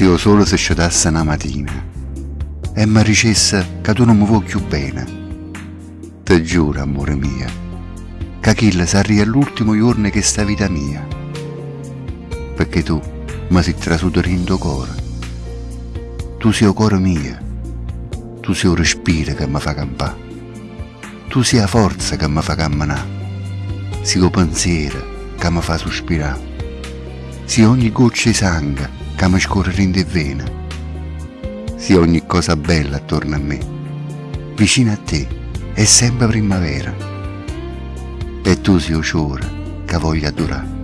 io solo se scedasse una mattina e mi dicesse che tu non mi vuoi più bene. Ti giuro, amore mio, che quella sarebbe l'ultimo giorno che sta vita mia, perché tu mi sei in tuo cuore. Tu sei il cuore mio, tu sei il respiro che mi fa campare, tu sei la forza che mi fa camminare, sei il pensiero che mi fa sospirare, sei ogni goccia di sangue che mi scorre in vena, sei ogni cosa bella attorno a me, vicino a te è sempre primavera, e tu sei il ciore che voglio adorare.